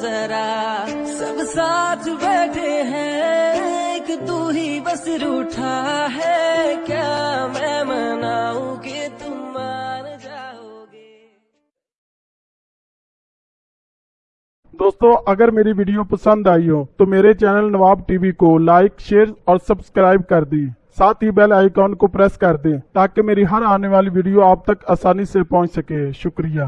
ذرا سب ساتھ بیٹھے ہیں کہ تو ہی بس روٹھا ہے۔ کیا میں مناؤں کہ تم جاؤ گے دوستو، اگر میری ویڈیو پسند آئی ہو، تو میرے چینل نواب ٹی وی کو لائک، شیئر اور سبسکرائب کر دیں۔ ساتھ ہی بیل آئیکن کو پریس کر دیں تاکہ میری ہر آنے والی ویڈیو آپ تک آسانی سے پہنچ سکے۔ شکریہ۔